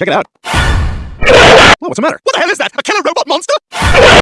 Check it out. Whoa, what's the matter? What the hell is that? A killer robot?